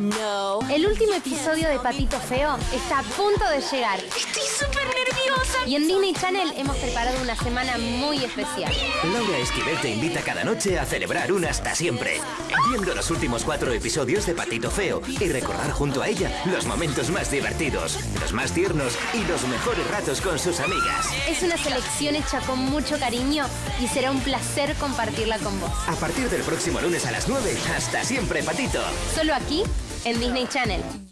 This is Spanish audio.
No. El último episodio de Patito Feo está a punto de llegar. Estoy súper nerviosa. Y en Disney Channel hemos preparado una semana muy especial. Laura Esquivel te invita cada noche a celebrar un hasta siempre. Viendo los últimos cuatro episodios de Patito Feo y recordar junto a ella los momentos más divertidos, los más tiernos y los mejores ratos con sus amigas. Es una selección hecha con mucho cariño y será un placer compartirla con vos. A partir del próximo lunes a las 9, hasta siempre, Patito. Solo aquí, en Disney Channel.